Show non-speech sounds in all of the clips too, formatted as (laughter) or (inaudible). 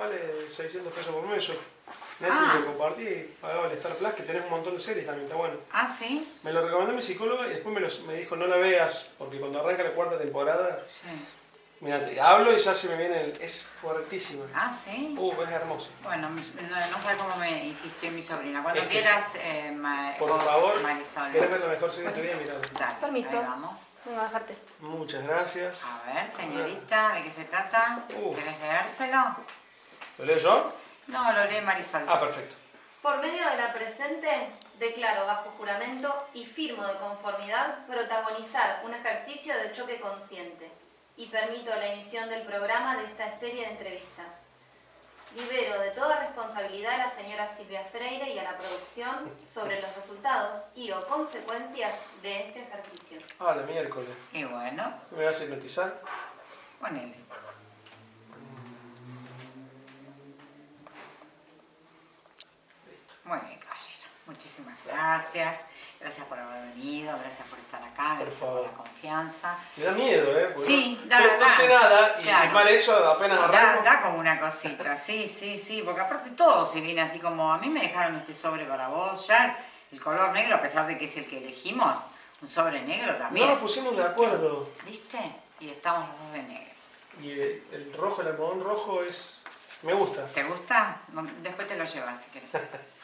vale 600 pesos por mes. Yo Netflix Ah. lo compartí y pagaba el Star Plus, que tenés un montón de series también, está bueno. Ah, sí. Me lo recomendó mi psicóloga y después me, los- me dijo, no la veas, porque cuando arranca la cuarta temporada, Sí. mira, te hablo y ya se me viene el... Es fuertísima. Ah, sí. Uh, es hermoso. Bueno, no, no sé cómo me insistió mi sobrina. Cuando Es que quieras, eh, ma- Por vos, favor, Marisol. si querés ver la mejor serie de tu vida, Permiso. ahí vamos. Vengo a dejarte. Muchas gracias. A ver, señorita, ¿de qué se trata? Uh. ¿Querés leérselo? ¿Lo leo yo? No, lo lee Marisol. Ah, perfecto. Por medio de la presente, declaro bajo juramento y firmo de conformidad protagonizar un ejercicio de choque consciente y permito la emisión del programa de esta serie de entrevistas. Libero de toda responsabilidad a la señora Silvia Freire y a la producción sobre los resultados y o consecuencias de este ejercicio. Ah, la miércoles. Y bueno, ¿Me vas a hipnotizar? ponele. Muy bien, caballero. Muchísimas gracias. Gracias por haber venido, gracias por estar acá, Por gracias favor. por la confianza. Me da miedo, ¿eh? Porque Sí, no, da, no, no da. sé nada y Claro. eso apenas Da, arranco. da como una cosita, sí, sí, sí, porque aparte todo se viene así como, a mí me dejaron este sobre para vos, ya el color negro, a pesar de que es el que elegimos, un sobre negro No también, nos pusimos de acuerdo. ¿viste? Y estamos los dos de negro. Y el, el rojo, el algodón rojo es... Me gusta. ¿Te gusta? No, Después te lo llevas si querés. (laughs)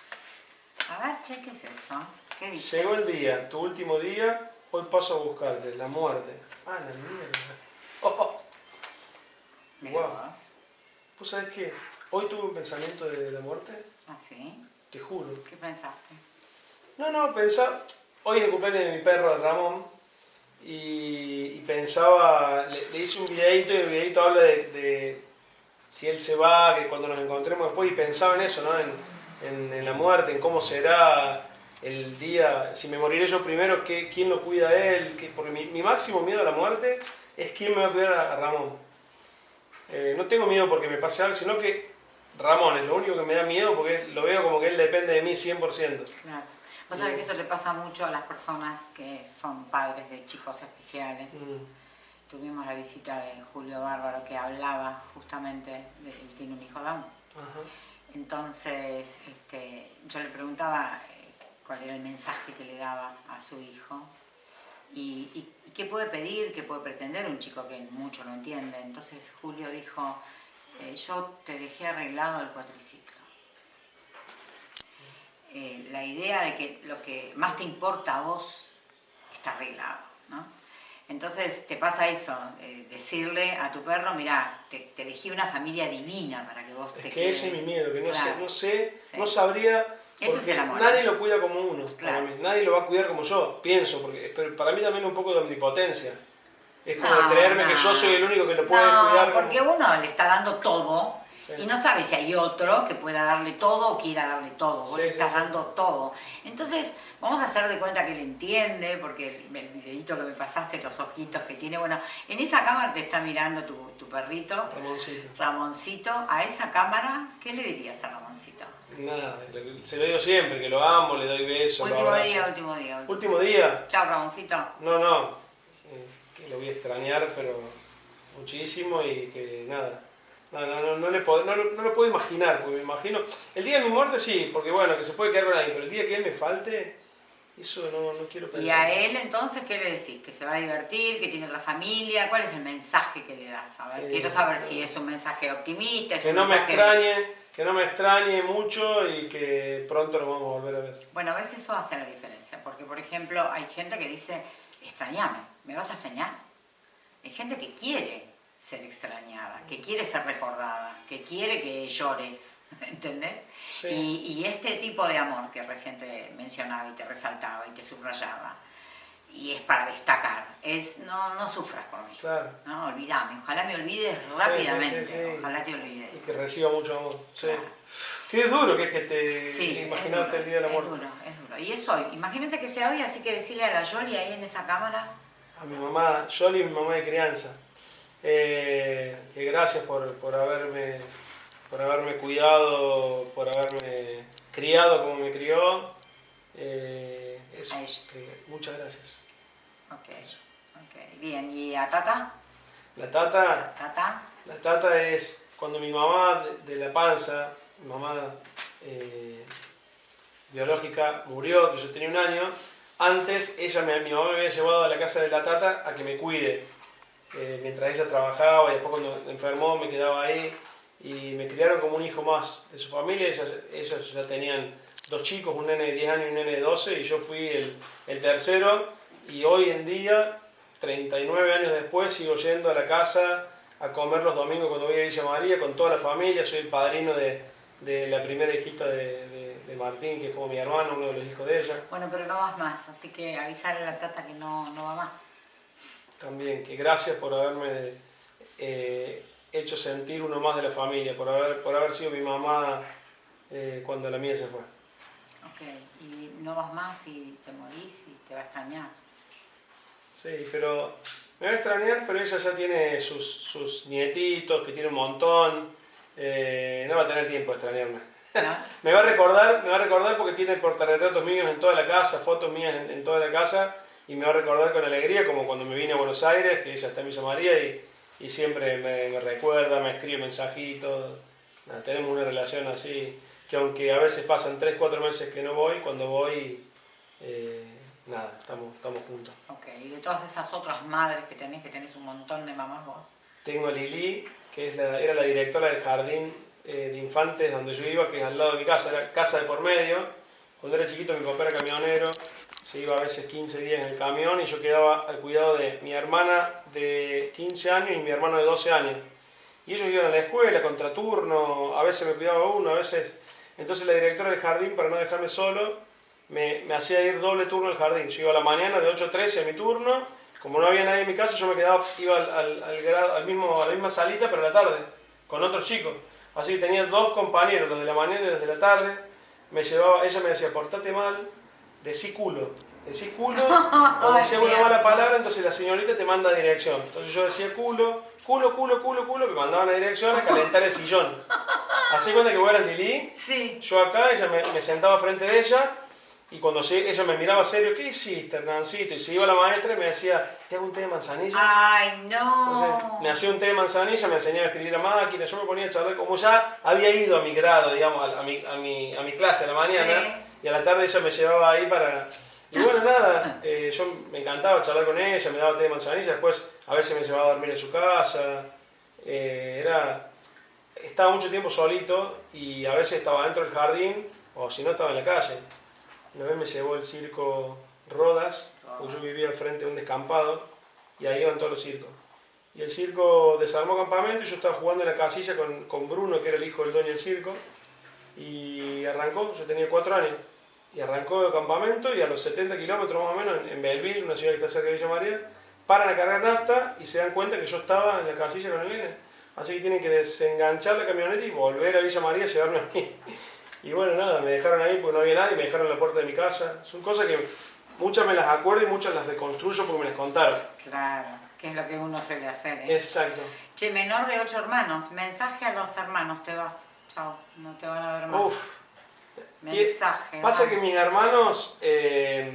A ver, che, ¿qué es eso? ¿Qué dice? Llegó el día, tu último día, hoy paso a buscarte, la muerte. Ah, la mierda. Oh, (laughs) Mirá guau. vos. ¿Vos sabés qué? Hoy tuve un pensamiento de la muerte, ¿Ah, sí? te juro. ¿Qué pensaste? No, no, pensaba... Hoy es el cumpleaños de mi perro, Ramón, y, y pensaba... Le, le hice un videito y el videito habla de, de si él se va, que cuando nos encontremos después, y pensaba en eso, ¿no? En, en- en la muerte, en cómo será el día, si me moriré yo primero, ¿qué, ¿quién lo cuida a él? ¿Qué- porque mi, mi máximo miedo a la muerte es quién me va a cuidar a, a Ramón. Eh, no tengo miedo porque me pase algo, sino que Ramón es lo único que me da miedo porque lo veo como que él depende de mí 100%. Claro. Vos sabés que eso le pasa mucho a las personas que son padres de chicos especiales. Mm. Tuvimos la visita de Julio Bárbaro que hablaba justamente, de, él tiene un hijo Down. Ajá. Entonces este, yo le preguntaba eh, cuál era el mensaje que le daba a su hijo y, qué puede pedir, qué puede pretender un chico que mucho no entiende. Entonces Julio dijo, eh, yo te dejé arreglado el cuatriciclo. Eh, la idea de que lo que más te importa a vos está arreglado, ¿no? Entonces te pasa eso, eh, decirle a tu perro, mira, te, te elegí una familia divina para que vos te Es que ese es mi quedes". miedo, que no sé, no sé, Sí. no sabría. Eso es el amor. Nadie lo cuida como uno, para Claro. mí. nadie lo va a cuidar como yo, pienso, porque pero para mí también un poco de omnipotencia. Es como No, de creerme no. que yo soy el único que lo puede no, cuidar. como- porque uno le está dando todo Sí. y no sabe si hay otro que pueda darle todo o quiera darle todo. Vos Sí, le estás dando todo. Entonces, vamos a hacer de cuenta que él entiende, porque el, el videito que me pasaste, los ojitos que tiene, bueno, en esa cámara te está mirando tu, tu perrito, Ramoncito. Ramoncito. A esa cámara, ¿qué le dirías a Ramoncito? Nada, le- se lo digo siempre, que lo amo, le doy besos. último día, último día. último- día, Chao, Ramoncito. no, no, eh, que lo voy a extrañar, pero muchísimo y que nada. No, no, no, no, le puedo, no, lo- no lo puedo imaginar, porque me imagino. El día de mi muerte sí, porque bueno, que se puede quedar con alguien, pero el día que él me falte, eso no, no quiero pensar. Y a él entonces, ¿qué le decís? ¿Que se va a divertir? ¿Que tiene otra familia? ¿Cuál es el mensaje que le das? A ver, Eh, quiero saber si es un mensaje optimista, es Que un no me mensaje... extrañe, que no me extrañe mucho y que pronto lo vamos a volver a ver. Bueno, a veces eso hace la diferencia, porque por ejemplo hay gente que dice, extrañame, ¿me vas a extrañar? Hay gente que quiere ser extrañada, que quiere ser recordada, que quiere que llores, (laughs) ¿entendés? Sí. Y, y este tipo de amor que recién te mencionaba y te resaltaba y te subrayaba, y es para destacar, es no, no sufras por mí. Claro. No, olvídame, ojalá me olvides rápidamente, sí, sí. ojalá te olvides. Y que reciba mucho amor. Sí. Claro. Qué duro que es que te es el día de la duro, muerte. Es duro, es duro. Y es hoy. Imagínate que sea hoy, así que decirle a la Yoli ahí en esa cámara. A mi mamá, Yoli, mi mamá de crianza. Eh, que gracias por, por haberme por haberme cuidado, por haberme criado como me crió. Eh, eso, que muchas gracias. Ok, ok. Bien, ¿y a Tata? La tata, Tata, la tata es cuando mi mamá de, de la panza, mi mamá eh, biológica, murió, que yo tenía un año, antes ella me, mi mamá me había llevado a la casa de la tata a que me cuide. eh, mientras ella trabajaba y después cuando enfermó me quedaba ahí y me criaron como un hijo más de su familia. Ellas, ellas ya tenían dos chicos, un nene de 10 años y un nene de 12 y yo fui el, el tercero y hoy en día, 39 años después, sigo yendo a la casa a comer los domingos cuando voy a Villa María con toda la familia. Soy el padrino de, de la primera hijita de, de- de Martín, que es como mi hermano, uno de los hijos de ella. Bueno, pero no vas más, así que avisarle a la tata que no, no va más. También, que gracias por haberme eh, hecho sentir uno más de la familia, por haber, por haber sido mi mamá eh, cuando la mía se fue. Ok, y no vas más y te morís y te va a extrañar. Sí, pero me va a extrañar, pero ella ya tiene sus, sus nietitos, que tiene un montón. eh, no va a tener tiempo de extrañarme. ¿no? (laughs) Me va a recordar, me va a recordar porque tiene portarretratos míos en toda la casa, fotos mías en, en toda la casa, y me va a recordar con alegría, como cuando me vine a Buenos Aires, que ella está en Villa María, y, y siempre me, me recuerda, me escribe mensajitos. Nada, tenemos una relación así, que aunque a veces pasan 3, 4 meses que no voy, cuando voy, eh, nada, estamos, estamos juntos. Ok, y de todas esas otras madres que tenés, que tenés un montón de mamás vos. Tengo a Lili, que es la- era la directora del jardín eh, de infantes donde yo iba, que es al lado de mi casa, era casa de por medio. Cuando era chiquito mi papá era camionero, se iba a veces 15 días en el camión y yo quedaba al cuidado de mi hermana de 15 años y mi hermano de 12 años. Y ellos iban a la escuela, contraturno, a veces me cuidaba uno, a veces... Entonces la directora del jardín, para no dejarme solo, me, me hacía ir doble turno al jardín. Yo iba a la mañana de 8 a 13 a mi turno, como no había nadie en mi casa, yo me quedaba, iba al, al- al al mismo, a la misma salita, pero a la tarde, con otros chicos. Así que tenía dos compañeros, los de la mañana y los de la tarde. Me llevaba, ella me decía, portate mal, decí culo. Decí culo, (laughs) o decía una mala palabra, entonces la señorita te manda a dirección. Entonces yo decía culo, culo, culo, culo, culo, me mandaban a dirección a calentar el sillón. Así cuenta que vos eras Lili, Sí. yo acá, ella me, me sentaba frente de ella y cuando se- ella me miraba serio, ¿qué hiciste, Hernancito? Y se iba la maestra y me decía, ¿te hago un té de manzanilla? Ay, Entonces, no. me hacía un té de manzanilla, me enseñaba a escribir a máquina, yo me ponía a charlar, como ya había ido a mi grado, digamos, a, a mi, a, mi, a mi clase a la mañana, Sí. Y a la tarde ella me llevaba ahí para... Y bueno, nada, (laughs) eh, yo me encantaba charlar con ella, me daba té de manzanilla, después a veces me llevaba a dormir en su casa, eh, era... Estaba mucho tiempo solito y a veces estaba dentro del jardín o si no estaba en la calle. Una vez me llevó el circo Rodas, porque yo vivía al frente de un descampado y ahí iban todos los circos. Y el circo desarmó campamento y yo estaba jugando en la casilla con, con Bruno, que era el hijo del dueño del circo, y arrancó, yo tenía cuatro años, y arrancó el campamento y a los 70 kilómetros más o menos, en, Belleville, una ciudad que está cerca de Villa María, paran a cargar nafta y se dan cuenta que yo estaba en la casilla con el nene. Así que tienen que desenganchar la camioneta y volver a Villa María a llevarme a mí. (laughs) Y bueno, nada, me dejaron ahí porque no había nadie, me dejaron en la puerta de mi casa. Son cosas que muchas me las acuerdo y muchas las reconstruyo porque me las contaron. Claro, que es lo que uno suele hacer. ¿eh? Exacto. Che, menor de ocho hermanos. Mensaje a los hermanos, te vas. Chao, no te van a ver más. Uf. Mensaje. Pasa que mis hermanos, eh,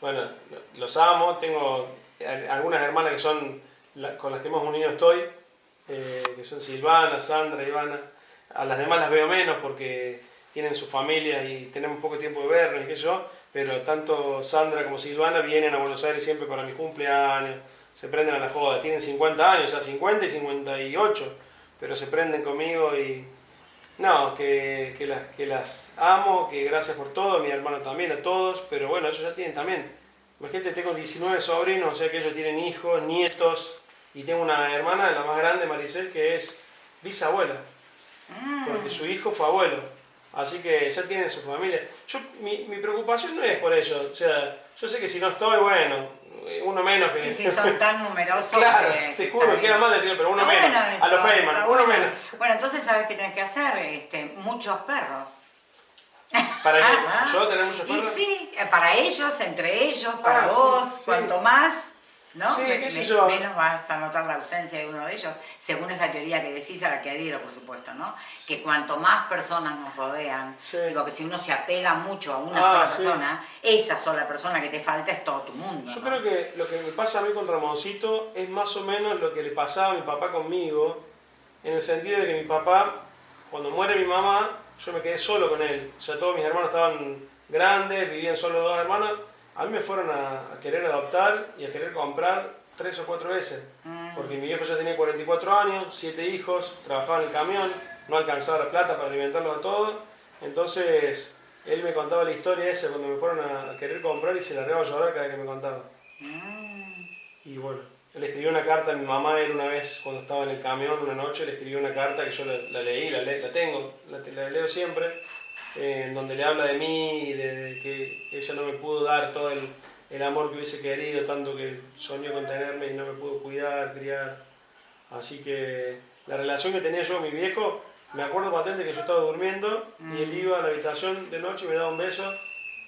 bueno, los amo, tengo algunas hermanas que son la- con las que más unido estoy, eh, que son Silvana, Sandra, Ivana. A las demás las veo menos porque tienen su familia y tenemos poco tiempo de vernos y qué sé yo, pero tanto Sandra como Silvana vienen a Buenos Aires siempre para mi cumpleaños, se prenden a la joda, tienen 50 años, ya 50 y 58, pero se prenden conmigo y no, que, que, las, que las amo, que gracias por todo, mi hermano también, a todos, pero bueno, ellos ya tienen también. Imagínate, tengo 19 sobrinos, o sea que ellos tienen hijos, nietos, y tengo una hermana, la más grande, Maricel, que es bisabuela, Mm, porque su hijo fue abuelo. Así que ya tienen su familia. Yo, mi, mi preocupación no es por eso, o sea, yo sé que si no estoy, bueno, uno menos que... Sí, (laughs) sí, son tan numerosos Claro, que... te que juro, queda mal decirlo, pero uno menos. bueno eso, a los Feynman, uno bueno. menos. Bueno, entonces sabes qué tenés que hacer, este, muchos perros. ¿Para qué? Ajá. (laughs) ¿Yo tener muchos Y perros? sí, eh, para ellos, entre ellos, para Ah, sí, vos, sí. cuanto más, ¿no? Sí, qué sé yo. Menos vas a notar la ausencia de uno de ellos, según esa teoría que decís a la que adhiero, por supuesto, ¿no? Que cuanto más personas nos rodean, Sí. digo que si uno se apega mucho a una Ah, sola sí. persona, esa sola persona que te falta es todo tu mundo. Yo ¿no? creo que lo que me pasa a mí con Ramoncito es más o menos lo que le pasaba a mi papá conmigo, en el sentido de que mi papá, cuando muere mi mamá, yo me quedé solo con él. O sea, todos mis hermanos estaban grandes, vivían solo dos hermanos. A mí me fueron a, a querer adoptar y a querer comprar tres o cuatro veces. Mm. Porque mi viejo ya tenía 44 años, siete hijos, trabajaba en el camión, no alcanzaba la plata para alimentarlos a todos. Entonces, él me contaba la historia esa cuando me fueron a, a querer comprar y se la a llorar cada vez que me contaba. Mm. Y bueno, le escribió una carta a mi mamá él una vez cuando estaba en el camión, una noche, le escribió una carta que yo la, la leí, la, le- la tengo, la, la leo siempre, eh, en donde le habla de mí y de, de que ella no me pudo dar todo el, el amor que hubiese querido, tanto que soñó con tenerme y no me pudo cuidar, criar. Así que la relación que tenía yo con mi viejo, me acuerdo patente que yo estaba durmiendo y él iba a la habitación de noche y me daba un beso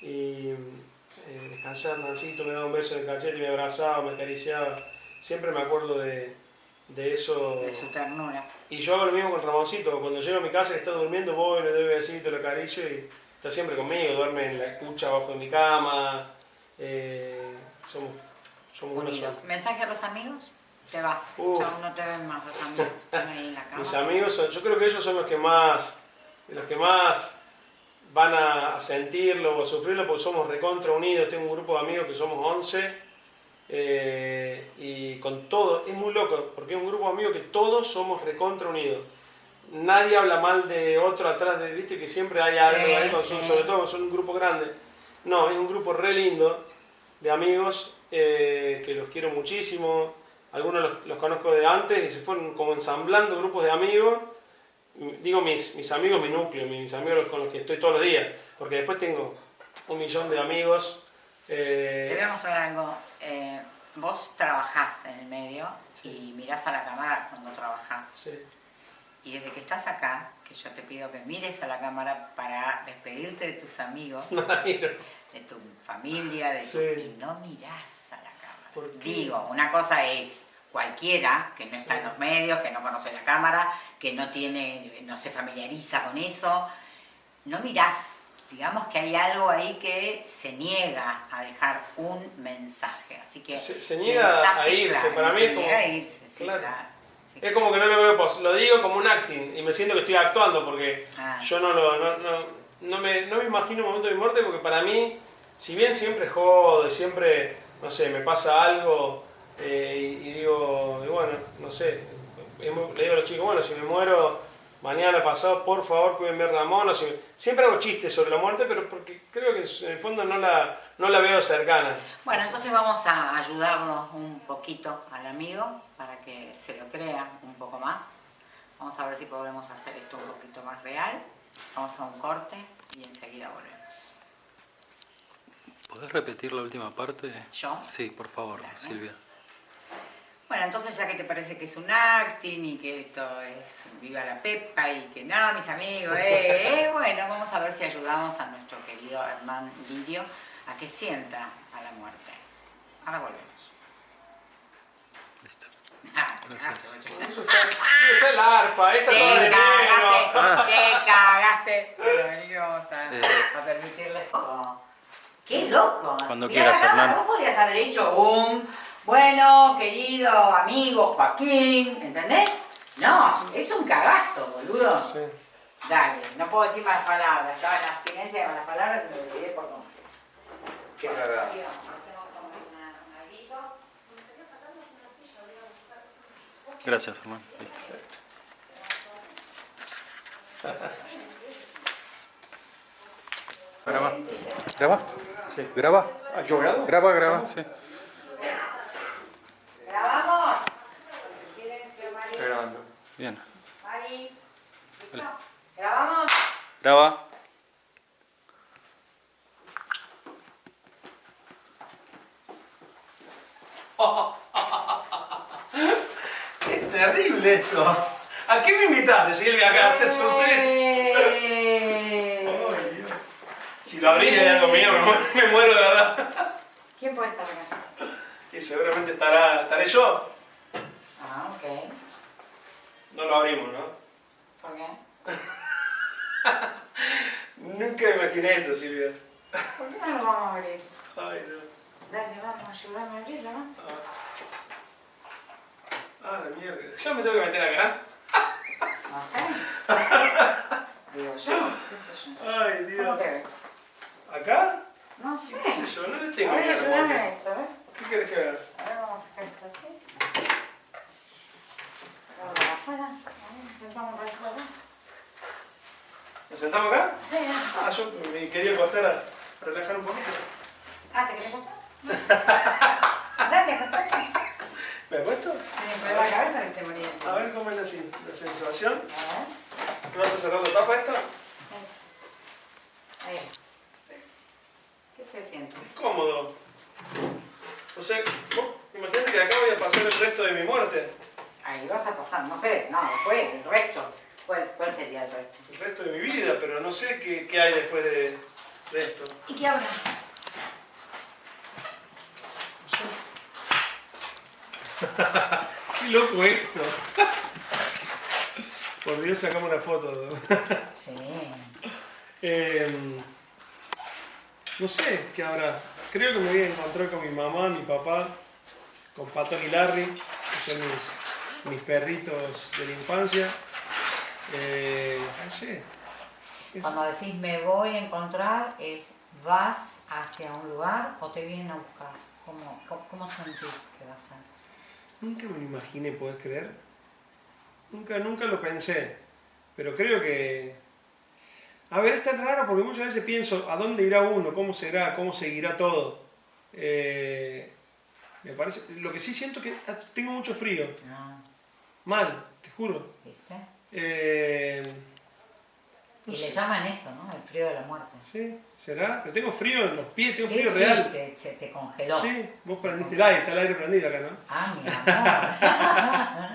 y eh, descansar, Nancito, me daba un beso en el cachete y me abrazaba, me acariciaba. Siempre me acuerdo de, de eso. De su ternura. Y yo hago lo mismo con Ramoncito. Cuando llego a mi casa y está durmiendo, voy, le doy besito, lo acaricio y está siempre conmigo. Duerme en la cucha abajo de mi cama. Eh, somos, somos Unidos. ¿Mensaje a los amigos? Te vas. Uf. Chau, no te ven más los amigos. (laughs) Están ahí en la cama. Mis amigos, son- yo creo que ellos son los que más, los que más van a, a sentirlo o a sufrirlo porque somos recontra unidos. Tengo un grupo de amigos que somos 11 eh, y con todo, es muy loco porque es un grupo de amigos que todos somos recontra unidos. Nadie habla mal de otro atrás de, viste que siempre hay algo, Sí, ahí, cuando son- sí. sobre todo son un grupo grande. No, es un grupo re lindo de amigos eh, que los quiero muchísimo. Algunos los, los conozco de antes y se fueron como ensamblando grupos de amigos. Digo mis, mis amigos, mi núcleo, mis amigos con los que estoy todos los días. Porque después tengo un millón de amigos. eh, Te voy a mostrar algo. Eh, vos trabajás en el medio y mirás a la cámara cuando trabajás. sí. Y desde que estás acá, que yo te pido que mires a la cámara para despedirte de tus amigos, (laughs) No de tu familia, de tu- y no mirás a la cámara. Digo, una cosa es cualquiera que no está en los medios, que no conoce la cámara, que no tiene, no se familiariza con eso, no mirás. Digamos que hay algo ahí que se niega a dejar un mensaje. Así que Se- se niega a irse, claro, para mí se es como- niega a irse, sí, claro. claro. Sí. Es como que no lo veo, pos- lo digo como un acting y me siento que estoy actuando porque Ah. yo no, lo, no, no, no me, no me imagino un momento de mi muerte porque para mí, si bien siempre jodo y siempre, no sé, me pasa algo eh, y, y digo, y bueno, no sé, le digo a los chicos, bueno, si me muero mañana pasado, por favor cuídenme Ramón, o me- siempre hago chistes sobre la muerte, pero porque creo que en el fondo no la, no la veo cercana. Bueno, entonces vamos a ayudarnos un poquito al amigo para que se lo crea un poco más. Vamos a ver si podemos hacer esto un poquito más real. Vamos a un corte y enseguida volvemos. ¿Podés repetir la última parte? ¿Yo? Sí, por favor, Dale. Silvia. Bueno, entonces ya que te parece que es un acting y que esto es un viva la pepa y que no, mis amigos, eh, (laughs) eh, bueno, vamos a ver si ayudamos a nuestro querido Hernán Lirio a que sienta a la muerte. Ahora volvemos. Listo. Ah, Gracias. está, el arpa, esta Te de negro. cagaste, te cagaste. Bueno, vení vamos a, Eh. a permitirle. ¡Qué loco! Cuando Mirá quieras, cámara, Hernán. Vos podías haber hecho un bueno, querido amigo Joaquín, ¿entendés? No, es un cagazo, boludo. Sí. Dale, no puedo decir malas palabras. Estaba en la abstinencia de malas palabras y me olvidé por completo. Qué cagada. Gracias, Hernán. Listo. Graba. ¿Graba? Sí. ¿Graba? Ah, ¿yo grabo? Graba, graba, sí. ¿Grabamos? Silencio, Mari. Estoy grabando. Bien. Mari. ¿Listo? ¿Grabamos? Graba. (laughs) Es terrible esto. ¿A qué me invitaste, Silvia, acá a hacer sufrir? (laughs) Ay, Dios. Si lo abrí y hay algo mío, me muero, me muero de verdad. ¿Quién puede estar acá? Y seguramente estará, estaré yo. Ah. No lo abrimos, ¿no? ¿Por qué? (laughs) Nunca me imaginé esto, Silvia. ¿Por qué no lo vamos a abrir? Ay, no. Dale, vamos, ayúdame a abrirlo, ¿no? Ah, la mierda. ¿Yo me tengo que meter acá? No sé. Digo yo, qué sé yo. Ay, ¿Cómo Dios. te ves? ¿Acá? No sé. ¿Qué sé yo? No le A tengo ver, miedo. ayúdame Jorge. esto, a ver. ¿Qué querés que vea? A ver, vamos a sacar esto así. Vamos, para afuera. ¿Nos sentamos acá? Sí, Ah, yo me quería acostar a relajar un poquito. Ah, ¿te querés acostar? Dale, acostate. ¿Me acuesto? Sí, me va la cabeza que te moría A ver cómo es la, sen- la sensación. A ver. ¿Me vas a cerrar la tapa esta? Ahí. ¿Qué se siente? Cómodo. O sea, vos imagínate que acá voy a pasar el resto de mi muerte. Ahí vas a pasar, no sé, no, después, el resto. ¿Cuál, cuál sería el resto? El resto de mi vida, pero no sé qué, qué hay después de, de esto. ¿Y qué habrá? No (laughs) sé. Qué loco esto. Por Dios, sacamos una foto. Sí. Em, no sé qué habrá. Creo que me voy a encontrar con mi mamá, mi papá, con Patón y Larry, que son mis, mis perritos de la infancia. Eh, no sé. Cuando decís me voy a encontrar, es vas hacia un lugar o te vienen a buscar. ¿Cómo, cómo, cómo sentís que va a? Nunca me lo imaginé, ¿podés creer? Nunca, nunca lo pensé. Pero creo que... A ver, es tan raro porque muchas veces pienso a dónde irá uno, cómo será, cómo seguirá todo. Eh, me parece... Lo que sí siento que ah, tengo mucho frío. No, Mal, te juro. ¿viste? Eh, no Y le sé. llaman eso, ¿no? El frío de la muerte. ¿Sí? ¿Será? Pero tengo frío en los pies, tengo Sí, frío sí, real. Se, se te congeló. Sí, vos prendiste el aire, está el aire prendido acá, ¿no? Ah, mi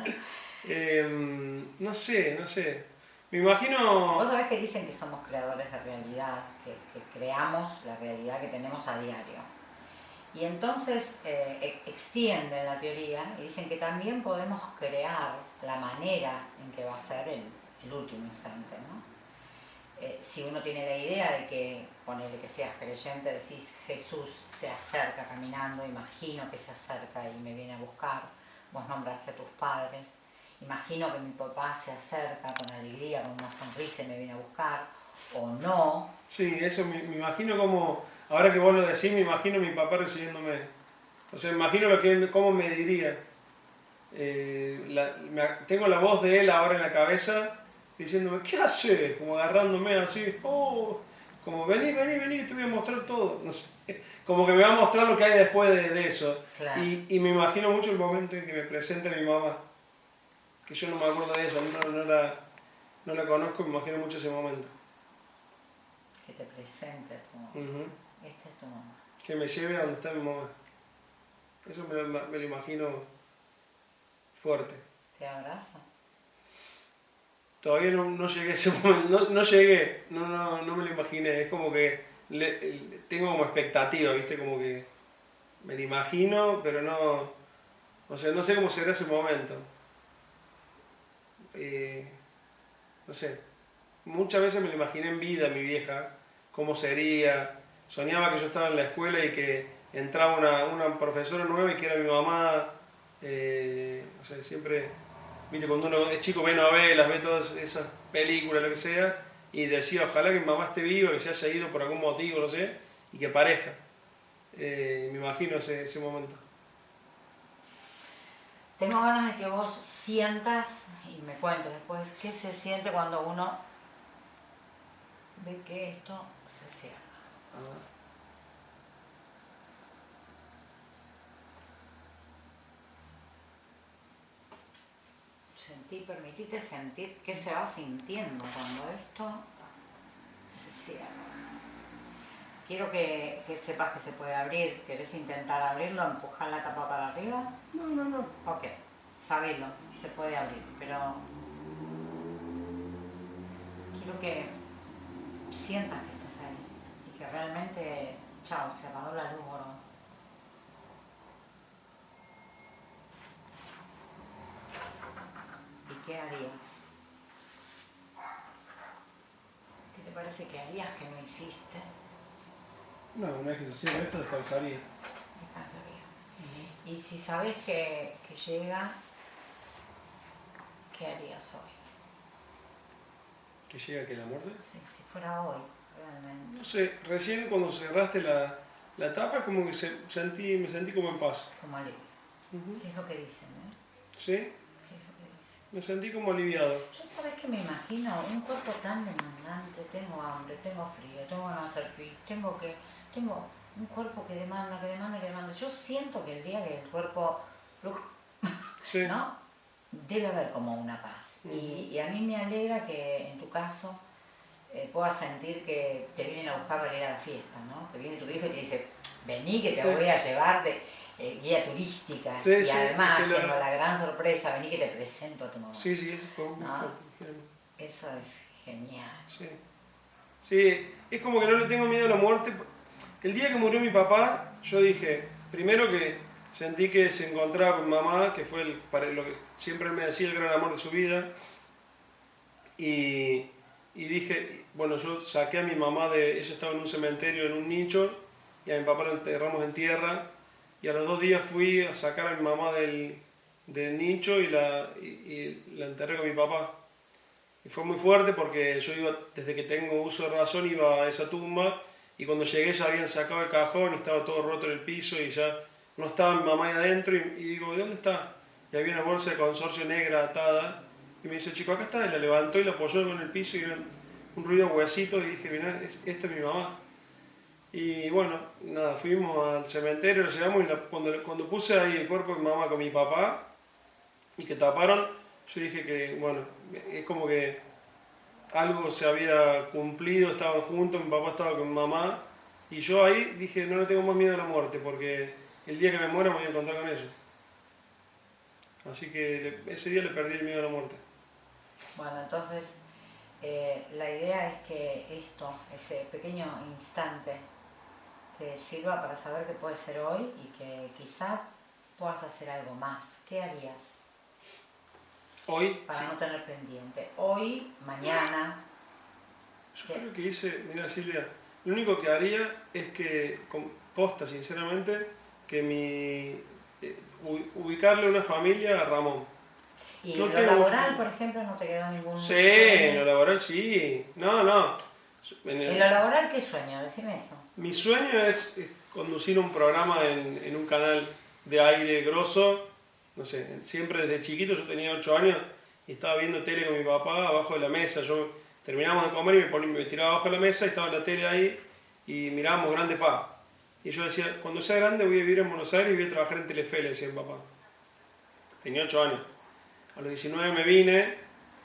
amor. (laughs) (laughs) Eh, no sé, no sé. Me imagino... Vos sabés que dicen que somos creadores de realidad, que, que creamos la realidad que tenemos a diario. Y entonces eh, e- extienden la teoría y dicen que también podemos crear la manera en que va a ser el, el último instante, ¿no? Eh, si uno tiene la idea de que, ponele que seas creyente, decís Jesús se acerca caminando, imagino que se acerca y me viene a buscar, vos nombraste a tus padres, imagino que mi papá se acerca con alegría, con una sonrisa y me viene a buscar, o no, Sí, eso me, imagino como, ahora que vos lo decís, me imagino mi papá recibiéndome. O sea, imagino lo que cómo me diría. Eh, la- me ac- tengo la voz de él ahora en la cabeza diciéndome, ¿qué haces? Como agarrándome así, oh, como vení, vení, vení, te voy a mostrar todo. No sé, (laughs) como que me va a mostrar lo que hay después de, de eso. Claro. Y, y me imagino mucho el momento en que me presenta mi mamá. Que yo no me acuerdo de ella, no, no la, no la conozco, me imagino mucho ese momento. que te presente a tu mamá. Ujú. Esta es tu mamá. que me lleve a donde está mi mamá. Eso me lo, me lo imagino fuerte. ¿Te abraza? Todavía no, no llegué a ese (laughs) momento, no, no llegué, no, no, no me lo imaginé. Es como que le- tengo como expectativa, ¿viste? Como que me lo imagino, pero no. O sea, no sé cómo será ese momento. Eh, no sé. Muchas veces me lo imaginé en vida, mi vieja, cómo sería. Soñaba que yo estaba en la escuela y que entraba una, una profesora nueva y que era mi mamá. Eh, sea, siempre, viste, cuando uno es chico ve novelas, ve todas esas películas, lo que sea, y decía, ojalá que mi mamá esté viva, que se haya ido por algún motivo, no sé, y que aparezca. Eh, me imagino ese, ese momento. Tengo ganas de que vos sientas y me cuentes después qué se siente cuando uno ve que esto se cierra. Sentí, permitite sentir qué se va sintiendo cuando esto se cierra. Quiero que, que sepas que se puede abrir. ¿Querés intentar abrirlo? ¿Empujar la tapa para arriba? No, no, no. Ok, sabelo, se puede abrir, pero quiero que sientas que estás ahí y que realmente, chao, se apagó la luz. ¿Y qué harías? ¿Qué parece que harías que no hiciste? No, una vez que se esto, descansaría. Descansaría. Y si sabes que, que llega, ¿qué harías hoy? ¿Que llega que la muerte? Sí, si fuera hoy, realmente. No sé, recién cuando cerraste la, la tapa como que se- sentí, me sentí como en paz. Como alivio. ¿Qué es lo que dicen, eh? ¿Sí? ¿Qué es lo que dicen? Me sentí como aliviado. Yo sabes que me imagino un cuerpo tan demandante, tengo hambre, tengo frío, tengo ganas de hacer pis, tengo que, tengo un cuerpo que demanda, que demanda, que demanda. Yo siento que el día que el cuerpo. ¿no? Debe haber como una paz. y, y a mí me alegra que en tu caso eh, puedas sentir que te vienen a buscar para ir a la fiesta, ¿no? Que viene tu hijo y te dice, vení que te Sí. voy a llevar de eh, guía turística. Sí, y sí, además la- tengo la gran sorpresa, vení que te presento a tu mamá. Sí, sí, eso fue muy No. Eso es genial. Sí. Sí, es como que no le tengo miedo a la muerte. El día que murió mi papá, yo dije, primero que sentí que se encontraba con mamá, que fue el, para lo que siempre me decía el gran amor de su vida. Y, y dije, bueno, yo saqué a mi mamá de, ella estaba en un cementerio, en un nicho, y a mi papá lo enterramos en tierra. Y a los dos días fui a sacar a mi mamá del, del nicho y la, y- la enterré con mi papá. Y fue muy fuerte porque yo iba, desde que tengo uso de razón, iba a esa tumba y cuando llegué ya habían sacado el cajón y estaba todo roto en el piso y ya no estaba mi mamá ahí adentro y, digo, ¿de dónde está? Y había una bolsa de consorcio negra atada y me dice, chico, acá está, y la levantó y la apoyó en el piso y un ruido huesito y dije, mirá, es- esto es mi mamá. Y bueno, nada, fuimos al cementerio, lo llevamos y cuando, cuando puse ahí el cuerpo de mi mamá con mi papá y que taparon, yo dije que, bueno, es como que algo se había cumplido, estaban juntos, mi papá estaba con mi mamá, y yo ahí dije, no le tengo más miedo a la muerte, porque el día que me muera me voy a encontrar con ellos. Así que ese día le perdí el miedo a la muerte. Bueno, entonces eh, la idea es que esto, ese pequeño instante, te sirva para saber que puede ser hoy y que quizá puedas hacer algo más. ¿Qué harías Hoy, para sí, no tener pendiente? Hoy, mañana, yo Sí. creo que hice, mira Silvia, lo único que haría es que, posta sinceramente, que mi, eh, ubicarle una familia a Ramón. y No lo laboral, por ejemplo, no te quedó ningún Sí, en lo laboral sí. No, no. En el- En lo laboral, ¿qué sueño? Decime eso. Mi sueño es, es conducir un programa en, en un canal de aire grosso. No sé, siempre desde chiquito, yo tenía 8 años y estaba viendo tele con mi papá abajo de la mesa. Yo terminábamos de comer y me, ponía- me tiraba abajo de la mesa y estaba la tele ahí y mirábamos Grande Pa. Y yo decía, cuando sea grande voy a vivir en Buenos Aires y voy a trabajar en Telefe, le decía mi papá. Tenía 8 años. A los 19 me vine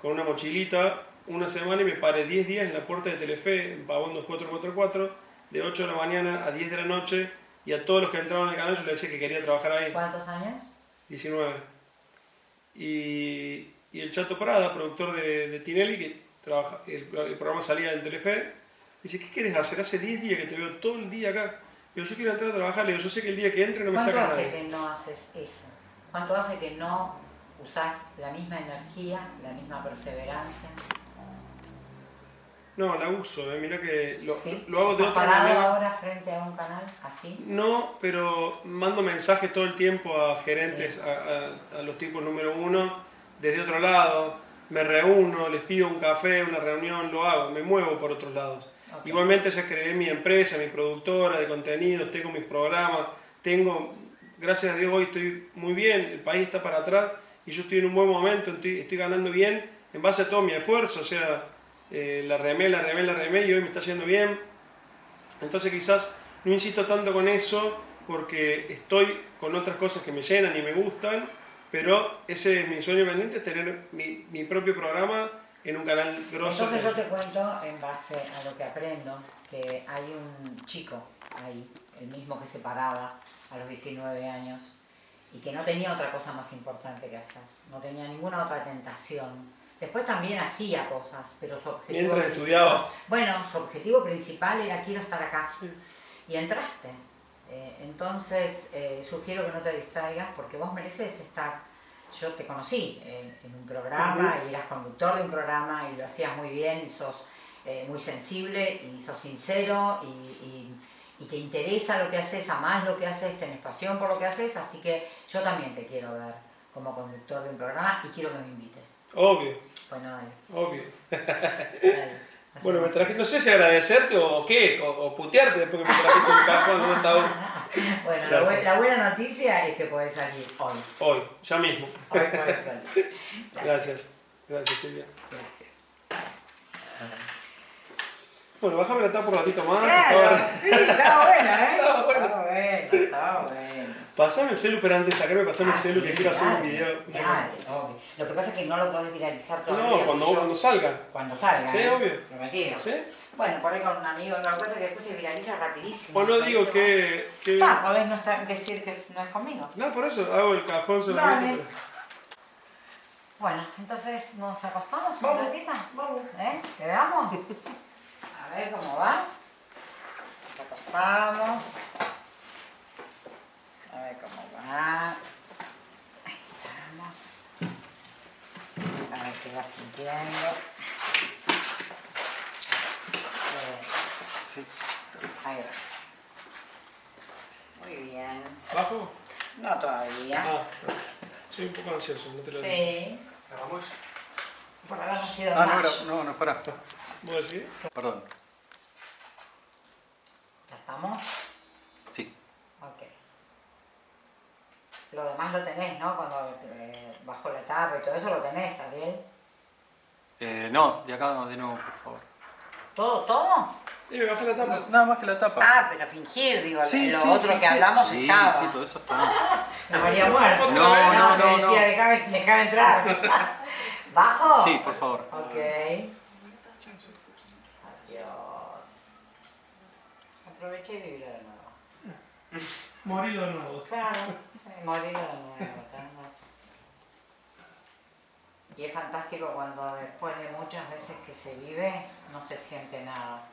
con una mochilita una semana y me paré 10 días en la puerta de Telefe, en Pavón 2444, de 8 de la mañana a 10 de la noche, y a todos los que entraban al canal yo les decía que quería trabajar ahí, ¿Cuántos años? 19. Y, y el Chato Prada, productor de, de Tinelli, que trabaja, el, el programa salía en Telefe, dice, ¿qué quieres hacer? Hace 10 días que te veo todo el día acá. Pero yo quiero entrar a trabajar, le digo, yo sé que el día que entre no me ¿Cuánto saca hace nadie. que no haces eso? ¿Cuánto hace que no usás la misma energía, la misma perseverancia? No, la uso, eh, mira que lo, ¿Sí? lo hago de ¿Estás otra parado manera. ahora frente a un canal así? No, pero mando mensajes todo el tiempo a gerentes, Sí. a, a- a los tipos número uno, desde otro lado, me reúno, les pido un café, una reunión, lo hago, me muevo por otros lados. Igualmente ya creé mi empresa, mi productora de contenidos, tengo mis programas, tengo, gracias a Dios hoy estoy muy bien, el país está para atrás y yo estoy en un buen momento, estoy, estoy ganando bien en base a todo mi esfuerzo, o sea, eh, la remé, la remé, la remé y hoy me está yendo bien. Entonces quizás no insisto tanto con eso porque estoy con otras cosas que me llenan y me gustan, pero ese es mi sueño pendiente, es tener mi, mi propio programa en un canal grosso. Entonces yo te cuento en base a lo que aprendo que hay un chico ahí, el mismo que se paraba a los 19 años y que no tenía otra cosa más importante que hacer, no tenía ninguna otra tentación. Después también hacía cosas, pero su objetivo Mientras estudiaba. Bueno, su objetivo principal era quiero estar acá. Sí. Y entraste. Eh, entonces, eh, sugiero que no te distraigas porque vos mereces estar. Yo te conocí eh, en un programa y eras conductor de un programa y lo hacías muy bien y sos eh, muy sensible y sos sincero y, y- y te interesa lo que haces, amás lo que haces, tenés pasión por lo que haces, así que yo también te quiero ver como conductor de un programa y quiero que me invites. Obvio. Bueno, dale. Obvio. (laughs) Bueno, me traje, no sé si agradecerte o qué, o, o putearte después que me trajiste un cajón estaba (laughs) Bueno, la, bu- la buena noticia es que podés salir hoy. hoy, ya mismo. Hoy podés salir. (laughs) Gracias. Gracias, Silvia. Gracias. Bueno, bájame la tapa un ratito más. Claro, sí, estaba buena, ¿eh? Estaba buena. Estaba bueno, estaba bueno. Pasame el celu, pero antes de sacarme, pasame el Ah, celu sí, que quiero hacer un video. obvio. Lo que pasa es que no lo podés viralizar todavía. No, cuando, yo- cuando salga. Cuando salga. Sí, ¿eh? obvio. Prometido. ¿Sí? Bueno, por ahí con un amigo, lo que pasa es que después se viraliza rapidísimo. O no digo que. que... Ah, podés no estar- decir que no es conmigo. No, por eso hago el cajón pero- Bueno, entonces nos acostamos un ratito. Vamos. ¿Eh? ¿Quedamos? A ver cómo va. Nos acostamos. A ver cómo va. Ahí estamos. A ver qué va sintiendo. Sí. Ahí va. Muy bien. ¿Bajo? No todavía. Ah, soy un poco ansioso, no te lo digo. Sí. ¿Grabamos? Por haber nacido Ah, no, no, no, pará. ¿Vos decís? Perdón. ¿Ya estamos? Sí. Ok. Lo demás lo tenés, ¿no? Cuando eh, bajo la tapa y todo eso lo tenés, Ariel. Eh, no, de acá de nuevo, por favor. ¿Todo, todo? Y me bajé la tapa. Nada más que la tapa. Ah, pero fingir, digo, sí, lo sí, otro que hablamos sí, estaba. Sí, todo eso está. Me moría muerto. No, no, me no, decía, no. Dejame, dejame entrar. (laughs) ¿Bajo? Sí, por favor. Ok. Adiós. Aproveché y vibré de nuevo. Morí de nuevo. Claro, sí, morir de nuevo. Y es fantástico cuando después de muchas veces que se vive, no se siente nada.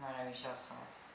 Maravilloso eso.